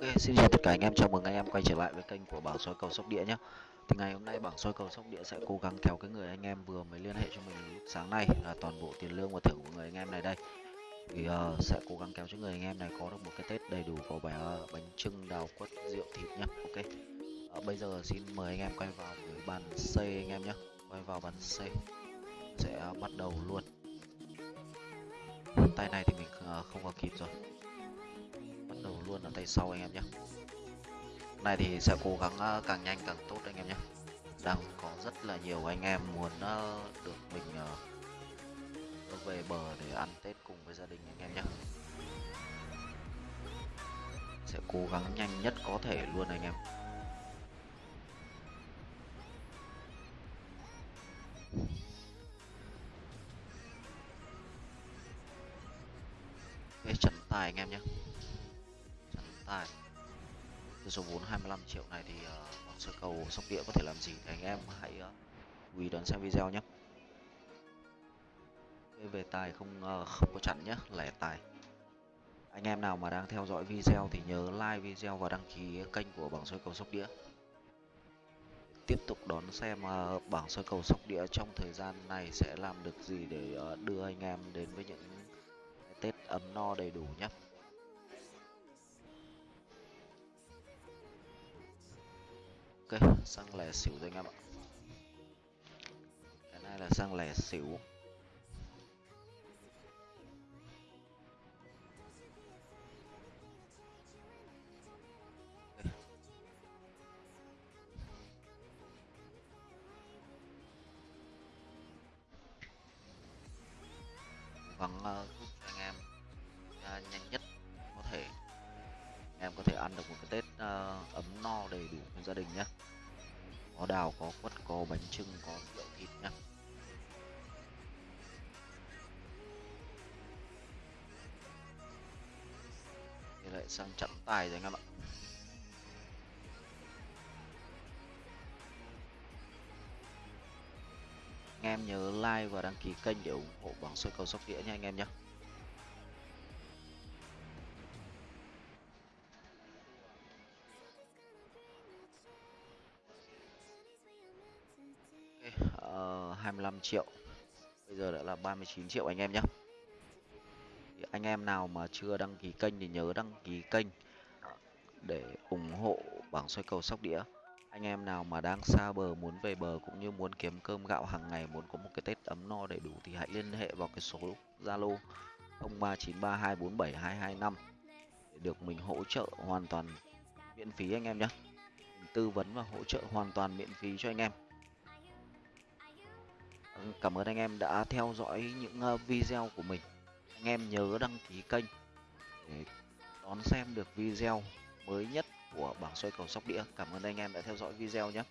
Ok, xin chào tất cả anh em, chào mừng anh em quay trở lại với kênh của bảng soi cầu sóc đĩa nhé Thì ngày hôm nay bảng soi cầu sóc đĩa sẽ cố gắng kéo cái người anh em vừa mới liên hệ cho mình lúc sáng nay là toàn bộ tiền lương và thưởng của người anh em này đây. Thì uh, sẽ cố gắng kéo cho người anh em này có được một cái Tết đầy đủ có bánh, uh, ờ, bánh trưng, đào quất, rượu thịt nhé Ok. Uh, Bây giờ xin mời anh em quay vào với bàn C anh em nhé Quay vào bàn C Sẽ uh, bắt đầu luôn. Tay này thì mình uh, không có kịp rồi luôn ở tay sau anh em nhé. Này thì sẽ cố gắng ờ, càng nhanh càng tốt anh em nhé. Đang có rất là nhiều anh em muốn ờ, được mình ờ, về bờ để ăn tết cùng với gia đình anh em nhé. Sẽ cố gắng nhanh nhất có thể luôn anh em. Cái trận tài anh em nhé tài từ số vốn 25 triệu này thì uh, sơ cầu sóc đĩa có thể làm gì? Thì anh em hãy ờ, uh, chú ý đón xem video nhé. Về tài không uh, không có chặn nhé lẻ tài. Anh em nào mà đang theo dõi video thì nhớ like video và đăng ký kênh của bảng soi cầu sóc đĩa. Tiếp tục đón xem uh, bảng soi cầu sóc đĩa trong thời gian này sẽ làm được gì để uh, đưa anh em đến với những tết ấm no đầy đủ nhé. Ok xăng lẻ xỉu rồi anh em ạ. Cái này là xăng lẻ xỉu. Bằng uh, ờ, ăn được một cái tết uh, ấm no đầy đủ với gia đình nhé có đào có quất có bánh trưng có rượu thịt nhé. thì lại sang chặn tài rồi anh em ạ. Anh em nhớ like và đăng ký kênh để ủng hộ bảng soi cầu sóc đĩa nha anh em nhé 25 triệu. Bây giờ đã là 39 triệu anh em nhé thì anh em nào mà chưa đăng ký kênh thì nhớ đăng ký kênh để ủng hộ bảng xoay cầu sóc đĩa. Anh em nào mà đang xa bờ, muốn về bờ cũng như muốn kiếm cơm gạo hàng ngày, muốn có một cái tết ấm no đầy đủ thì hãy liên hệ vào cái số zalo 0393247225 để được mình hỗ trợ hoàn toàn miễn phí anh em nhé tư vấn và hỗ trợ hoàn toàn miễn phí cho anh em cảm ơn anh em đã theo dõi những ờ, video của mình. Anh em nhớ đăng ký kênh để đón xem được video mới nhất của bảng xoay cầu sóc đĩa. Cảm ơn anh em đã theo dõi video nhé.